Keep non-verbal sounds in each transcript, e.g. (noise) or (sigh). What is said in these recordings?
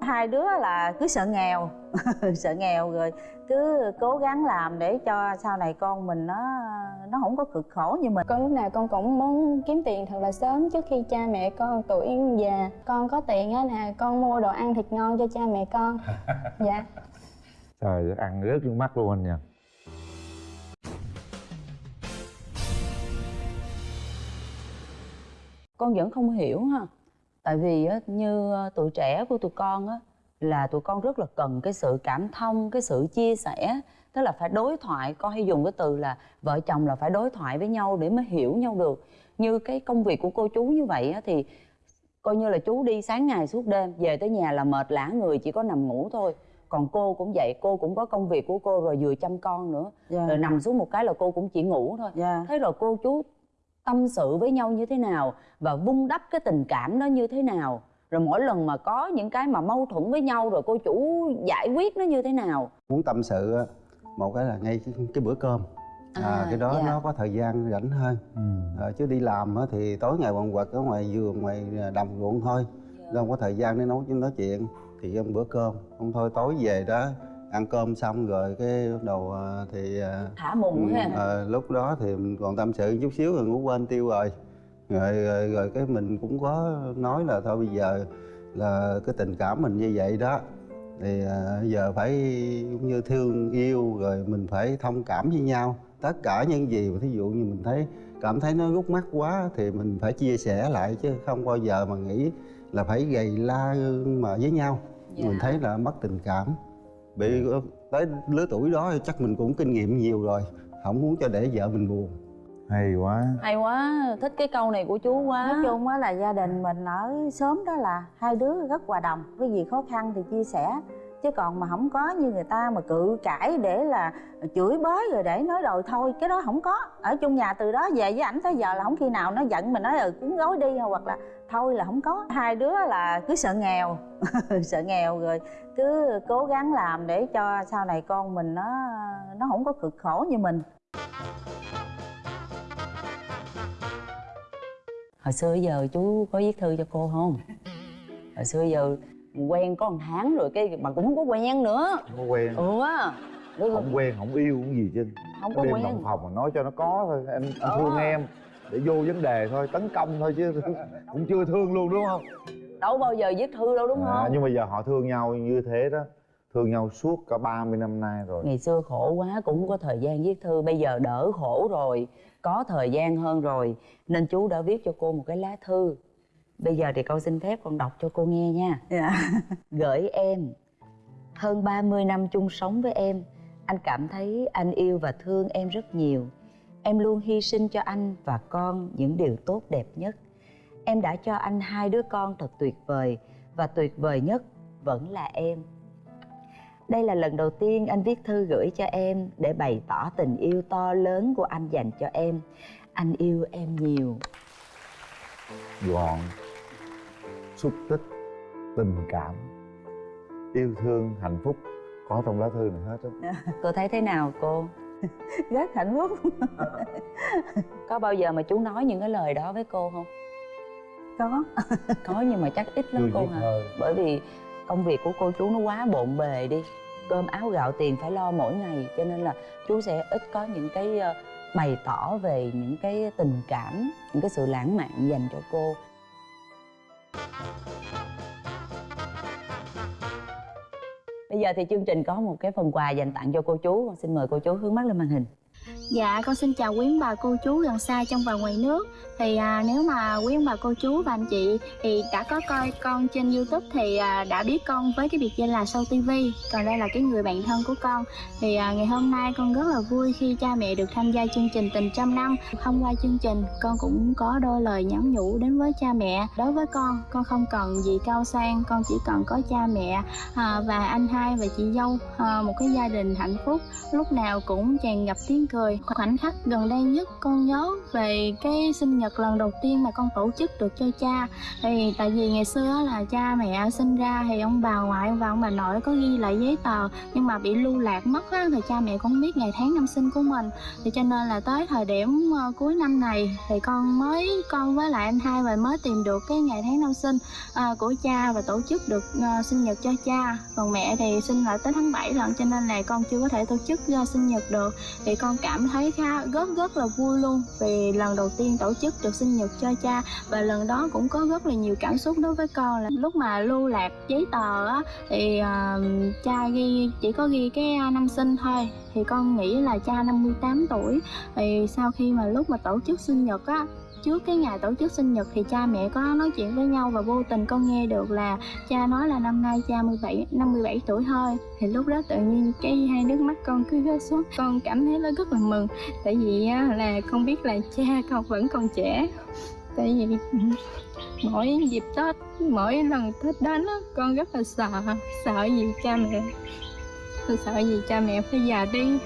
hai đứa là cứ sợ nghèo (laughs) sợ nghèo rồi cứ cố gắng làm để cho sau này con mình nó nó không có cực khổ như mình. Con lúc nào con cũng muốn kiếm tiền thật là sớm trước khi cha mẹ con tuổi già con có tiền á nè con mua đồ ăn thịt ngon cho cha mẹ con. (laughs) Dạ. Trời ăn rớt nước mắt luôn anh nha. Con vẫn không hiểu ha tại vì á, như ờ, tuổi trẻ của tụi con á là tụi con rất là cần cái sự cảm thông cái sự chia sẻ tức là phải đối thoại. Con hay dùng cái từ là vợ chồng là phải đối thoại với nhau để mới hiểu nhau được. Như cái công việc của cô chú như vậy á, thì coi như là chú đi sáng ngày suốt đêm về tới nhà là mệt lả người chỉ có nằm ngủ thôi. Còn cô cũng vậy cô cũng có công việc của cô rồi vừa chăm con nữa. Dạ. rồi nằm xuống một cái là cô cũng chỉ ngủ thôi. Dạ. thế rồi cô chú tâm sự với nhau như thế nào và vun đắp cái tình cảm đó như thế nào. Rồi mỗi lần mà có những cái mà mâu thuẫn với nhau rồi cô chủ giải quyết nó như thế nào. Muốn tâm sự á, một cái là ngay cái, cái bữa cơm. À, À, cái đó dạ. nó có thời gian rảnh hơn. Ừ. à, chứ đi làm á, thì tối ngày quần quật ở ngoài vườn ngoài đồng ruộng thôi. Đâu có thời gian để nấu nói chuyện. Thì ăn bữa cơm. Không thôi tối về đó ăn cơm xong rồi cái bắt đầu à, thì à, thả mùng ha. à, lúc đó thì mình còn tâm sự chút xíu rồi ngủ quên tiêu rồi. Rồi, rồi rồi cái mình cũng có nói là thôi bây giờ là cái tình cảm mình như vậy đó. Thì à, giờ phải cũng như thương yêu rồi mình phải thông cảm với nhau. Tất cả những gì mà thí dụ như mình thấy cảm thấy nó rút mắt quá thì mình phải chia sẻ lại chứ không bao giờ mà nghĩ là phải gầy la mà với nhau. Dạ. mình thấy là mất tình cảm bị tới lứa tuổi đó thì chắc mình cũng kinh nghiệm nhiều rồi không muốn cho để vợ mình buồn. Hay quá. Hay quá thích cái câu này của chú quá. Nói chung á là gia đình mình ở xóm đó là hai đứa rất hòa đồng cái gì khó khăn thì chia sẻ chứ còn mà không có như người ta mà cự cãi để là chửi bới rồi để nói rồi thôi, cái đó không có. Ở chung nhà từ đó về với ảnh tới giờ là không khi nào nó giận mình nói ừ cuốn gói đi hoặc là thôi là không có. Hai đứa là cứ sợ nghèo (laughs) sợ nghèo rồi cứ cố gắng làm để cho sau này con mình nó nó không có cực khổ như mình. Hồi xưa giờ chú có viết thư cho cô không? Hồi xưa giờ quen có một tháng rồi cái mà cũng không có quen nữa. Không có quen. Ừ á. Không quen không yêu cũng gì chứ không có có đêm quen. đồng phòng mà nói cho nó có thôi. Em, em Ờ. thương em. Để vô vấn đề thôi tấn công thôi chứ. (laughs) Cũng chưa thương luôn đúng không? Đâu bao giờ viết thư đâu đúng à, không? nhưng mà giờ họ thương nhau như thế đó. Thương nhau suốt cả 30 năm nay rồi. Ngày xưa khổ quá cũng không có thời gian viết thư. Bây giờ đỡ khổ rồi. Có thời gian hơn rồi. Nên chú đã viết cho cô một cái lá thư bây giờ thì con xin phép con đọc cho cô nghe nha. Dạ. (laughs) Gửi em hơn 30 năm chung sống với em anh cảm thấy anh yêu và thương em rất nhiều. Em luôn hy sinh cho anh và con những điều tốt đẹp nhất. Em đã cho anh hai đứa con thật tuyệt vời và tuyệt vời nhất vẫn là em. Đây là lần đầu tiên anh viết thư gửi cho em để bày tỏ tình yêu to lớn của anh dành cho em. Anh yêu em nhiều. Gọn xúc tích tình cảm yêu thương hạnh phúc. Có trong lá thư này hết á. Cô thấy thế nào cô? (laughs) Rất hạnh phúc. Có bao giờ mà chú nói những cái lời đó với cô không? Có. Có nhưng mà chắc ít lắm chưa cô hả? thơ bởi vì công việc của cô chú nó quá bộn bề đi. Cơm áo gạo tiền phải lo mỗi ngày cho nên là chú sẽ ít có những cái ờ, bày tỏ về những cái tình cảm những cái sự lãng mạn dành cho cô bây giờ thì chương trình có một cái phần quà dành tặng cho cô chú. Con xin mời cô chú hướng mắt lên màn hình. Dạ, con xin chào quý bà cô chú gần xa trong và ngoài nước. Thì à, nếu mà quý ông bà cô chú và anh chị thì đã có coi con trên Youtube thì à, đã biết con với cái biệt danh là Sâu TV Còn đây là cái người bạn thân của con. Thì à, ngày hôm nay con rất là vui khi cha mẹ được tham gia chương trình Tình Trăm Năm. Thông qua chương trình con cũng có đôi lời nhắn nhủ đến với cha mẹ. Đối với con, con không cần gì cao sang, con chỉ cần có cha mẹ à, và anh hai và chị dâu à, Một cái gia đình hạnh phúc. Lúc nào cũng tràn ngập tiếng cười. Khoảnh khắc gần đây nhất con nhớ về cái sinh nhật nhật lần đầu tiên mà con tổ chức được cho cha. Thì tại vì ngày xưa là cha mẹ sinh ra thì ông bà ngoại và ông bà nội có ghi lại giấy tờ nhưng mà bị lưu lạc mất á, thì cha mẹ cũng biết ngày tháng năm sinh của mình. Thì cho nên là tới thời điểm ờ, cuối năm này thì con mới con với lại anh hai và mới tìm được cái ngày tháng năm sinh ờ, của cha và tổ chức được ờ, sinh nhật cho cha. Còn mẹ thì sinh lại tới tháng 7 lần cho nên là con chưa có thể tổ chức sinh nhật được. Thì con cảm thấy khá rất rất là vui luôn vì lần đầu tiên tổ chức được sinh nhật cho cha. Và lần đó cũng có rất là nhiều cảm xúc đối với con là lúc mà lưu lạc giấy tờ á thì uh, cha ghi chỉ có ghi cái năm sinh thôi. Thì con nghĩ là cha 58 tuổi. Thì sau khi mà lúc mà tổ chức sinh nhật á trước cái ngày tổ chức sinh nhật thì cha mẹ có nói chuyện với nhau và vô tình con nghe được là cha nói là năm nay cha 17 57 tuổi thôi. Thì lúc đó tự nhiên cái hai nước mắt con cứ rớt xuống, con cảm thấy nó rất là mừng. Tại vì là con biết là cha con vẫn còn trẻ. Tại vì mỗi dịp tết, mỗi lần tết đến con rất là sợ sợ gì cha mẹ tôi sợ gì cha mẹ phải già đi.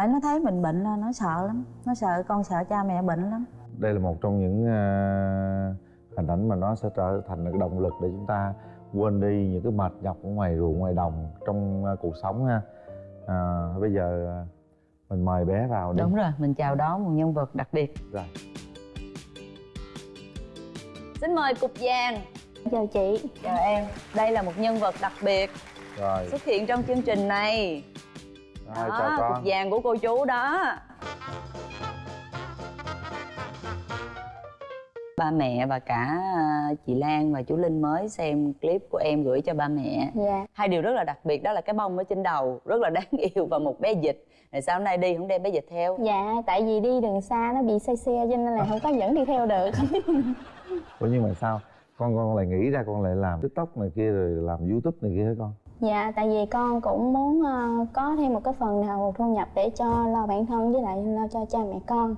Hãy nó thấy mình bệnh là nó sợ lắm. Nó sợ con sợ cha mẹ bệnh lắm. Đây là một trong những uh, hình ảnh mà nó sẽ trở thành cái động lực để chúng ta quên đi những cái mệt nhọc ở ngoài ruộng ngoài đồng trong uh, cuộc sống ha. À, bây giờ uh, mình mời bé vào đi. Đúng rồi mình chào đón một nhân vật đặc biệt. Rồi. Xin mời cục vàng. Chào chị. Chào em. Đây là một nhân vật đặc biệt rồi. xuất hiện trong chương trình này rồi đó, chào con. cục vàng của cô chú đó. Ba mẹ và cả à, chị Lan và chú Linh mới xem clip của em gửi cho ba mẹ. Dạ. Hai điều rất là đặc biệt đó là cái bông ở trên đầu rất là đáng (laughs) yêu và một bé dịch rồi sao hôm nay đi không đem bé dịch theo. Dạ tại vì đi đường xa nó bị say xe cho nên là không có dẫn đi theo được. Ủa nhưng mà sao? Con con lại nghĩ ra con lại làm tiktok này kia rồi làm youtube này kia hả con dạ tại vì con cũng muốn ờ, có thêm một cái phần nào thu nhập để cho lo bản thân với lại lo cho cha mẹ con.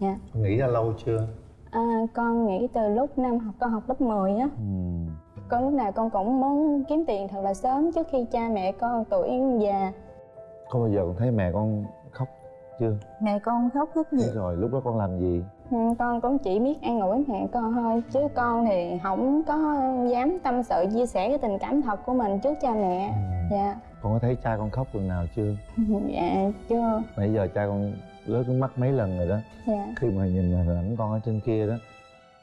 Dạ. Con nghĩ ra lâu chưa? À, con nghĩ từ lúc năm học con học lớp 10 á. Ừ. con lúc nào con cũng muốn kiếm tiền thật là sớm trước khi cha mẹ con tuổi già. Có bao giờ con thấy mẹ con khóc chưa? Mẹ con khóc rất nhiều rồi lúc đó con làm gì? Ừ, con cũng chỉ biết an ủi mẹ con thôi chứ con thì không có dám tâm sự chia sẻ cái tình cảm thật của mình trước cha mẹ. Dạ. Con có thấy cha con khóc lần nào chưa? (laughs) Dạ chưa. Nãy giờ cha con rớt nước mắt mấy lần rồi đó. Dạ. Khi mà nhìn hình ảnh con ở trên kia đó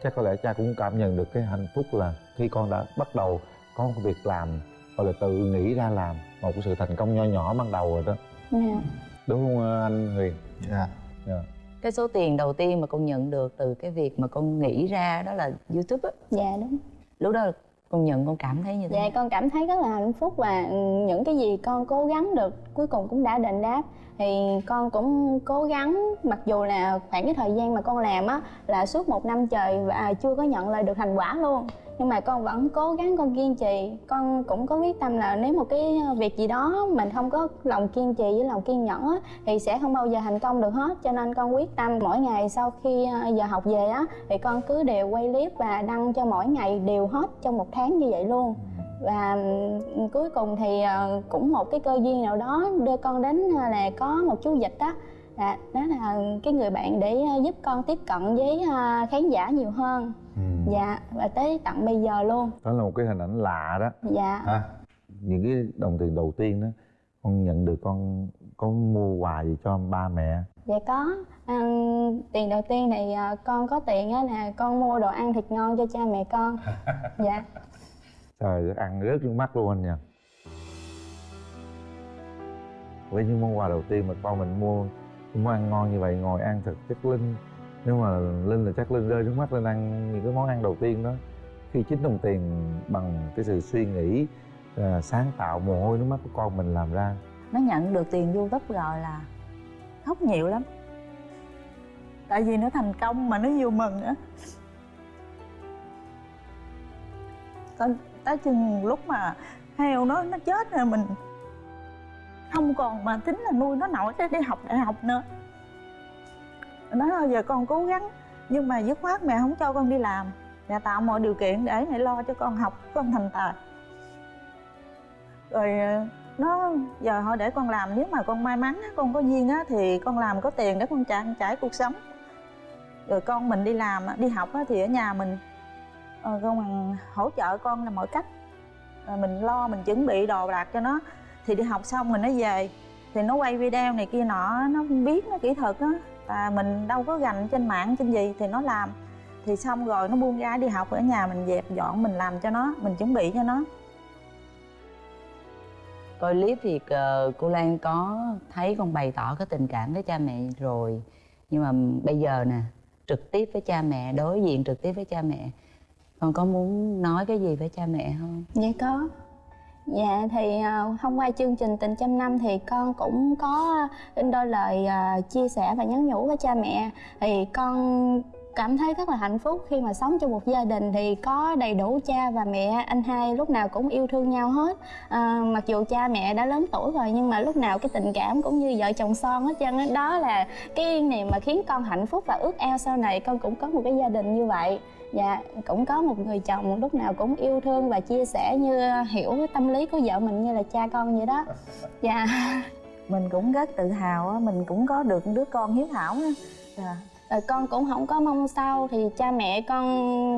chắc có lẽ cha cũng cảm nhận được cái hạnh phúc là khi con đã bắt đầu có một việc làm hoặc là tự nghĩ ra làm một cái sự thành công nho nhỏ ban đầu rồi đó. Dạ đúng không ờ, anh Huyền dạ. Dạ. Cái số tiền đầu tiên mà con nhận được từ cái việc mà con nghĩ ra đó là youtube á. Dạ đúng. Lúc đó con nhận con cảm thấy như thế dạ con cảm thấy rất là hạnh phúc và ừ, những cái gì con cố gắng được cuối cùng cũng đã đền đáp. Thì con cũng cố gắng mặc dù là khoảng cái thời gian mà con làm á là suốt một năm trời và chưa có nhận lại được thành quả luôn nhưng mà con vẫn cố gắng con kiên trì. Con cũng có quyết tâm là nếu một cái ờ, việc gì đó mình không có lòng kiên trì với lòng kiên nhẫn á thì sẽ không bao giờ thành công được hết. Cho nên con quyết tâm mỗi ngày sau khi ờ, giờ học về á thì con cứ đều quay clip và đăng cho mỗi ngày đều hết trong một tháng như vậy luôn. Và cuối cùng thì ờ, cũng một cái cơ duyên nào đó đưa con đến là có một chú dịch á, là đó là cái người bạn để giúp con tiếp cận với khán giả nhiều hơn dạ và tới tận bây giờ luôn. Đó là một cái hình ảnh lạ đó. Dạ. Ha những cái đồng tiền đầu tiên đó con nhận được con có mua quà gì cho ba mẹ? Dạ có. À, tiền đầu tiên thì ờ, con có tiền á là con mua đồ ăn thịt ngon cho cha mẹ con. (laughs) Dạ. Trời ăn rớt nước mắt luôn anh nha với những món quà đầu tiên mà con mình mua món ăn ngon như vậy ngồi ăn thật chắc linh nếu mà linh là chắc linh rơi nước mắt lên ăn những cái món ăn đầu tiên đó. Khi chính đồng tiền bằng cái sự suy nghĩ à, sáng tạo mồ hôi nước mắt của con mình làm ra. Nó nhận được tiền youtube rồi là khóc nhiều lắm. Tại vì nó thành công mà nó vui mừng á. Tới, tới chừng lúc mà heo nó nó chết rồi mình không còn mà tính là nuôi nó nổi để đi học đại học nữa nó thôi giờ con cố gắng, nhưng mà dứt khoát mẹ không cho con đi làm. Mẹ tạo mọi điều kiện để mẹ lo cho con học, con thành tài. Rồi ờ, nó, giờ họ để con làm, nếu mà con may mắn con có duyên á, thì con làm có tiền để con trả trải cuộc sống. Rồi con mình đi làm đi học thì ở nhà mình ờ, con bằng hỗ trợ con là mọi cách. Rồi mình lo, mình chuẩn bị đồ đạc cho nó. Thì đi học xong mình nó về, thì nó quay video này kia nọ nó biết nó kỹ thuật á và mình đâu có gành trên mạng trên gì thì nó làm. Thì xong rồi nó buông ra đi học ở nhà mình dẹp dọn mình làm cho nó mình chuẩn bị cho nó. Coi clip thì cô Lan có thấy con bày tỏ cái tình cảm với cha mẹ rồi. Nhưng mà bây giờ nè trực tiếp với cha mẹ đối diện trực tiếp với cha mẹ. Con có muốn nói cái gì với cha mẹ không? Dạ có Dạ thì à, thông hôm qua chương trình Tình trăm năm thì con cũng có in đôi lời à, chia sẻ và nhắn nhủ với cha mẹ. Thì con cảm thấy rất là hạnh phúc khi mà sống trong một gia đình thì có đầy đủ cha và mẹ anh hai lúc nào cũng yêu thương nhau hết. À, mặc dù cha mẹ đã lớn tuổi rồi nhưng mà lúc nào cái tình cảm cũng như vợ chồng son hết trơn đó là cái niềm mà khiến con hạnh phúc và ước ao sau này con cũng có một cái gia đình như vậy dạ cũng có một người chồng lúc nào cũng yêu thương và chia sẻ như hiểu cái tâm lý của vợ mình như là cha con vậy đó. Dạ. (laughs) Mình cũng rất tự hào á mình cũng có được đứa con hiếu thảo Dạ. rồi con cũng không có mong sau thì cha mẹ con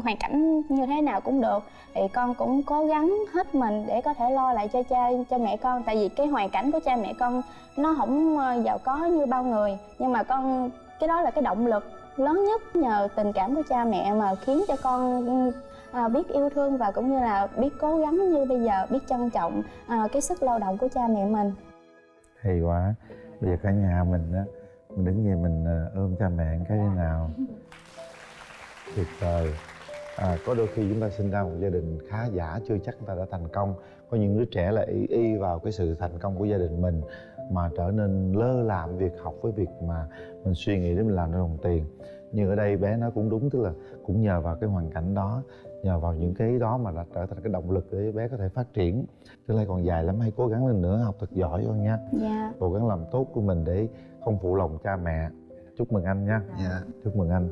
hoàn cảnh như thế nào cũng được. Thì con cũng cố gắng hết mình để có thể lo lại cho cha cho mẹ con. Tại vì cái hoàn cảnh của cha mẹ con nó không ờ, giàu có như bao người. Nhưng mà con cái đó là cái động lực lớn nhất nhờ tình cảm của cha mẹ mà khiến cho con à, biết yêu thương và cũng như là biết cố gắng như bây giờ biết trân trọng à, cái sức lao động của cha mẹ mình. Hay quá. Bây giờ cả nhà mình á mình đứng về mình à, ôm cha mẹ cái thế nào? Tuyệt vời. À, có đôi khi chúng ta sinh ra một gia đình khá giả chưa chắc chúng ta đã thành công. Có những đứa trẻ là y y vào cái sự thành công của gia đình mình mà trở nên lơ làm việc học với việc mà mình suy nghĩ để mình làm ra đồng tiền. Nhưng ở đây bé nói cũng đúng tức là cũng nhờ vào cái hoàn cảnh đó nhờ vào những cái đó mà đã trở thành cái động lực để bé có thể phát triển. Tương lai còn dài lắm hãy cố gắng lên nữa học thật giỏi con nha. Dạ. Cố gắng làm tốt của mình để không phụ lòng cha mẹ. Chúc mừng anh nha. Dạ. Chúc mừng anh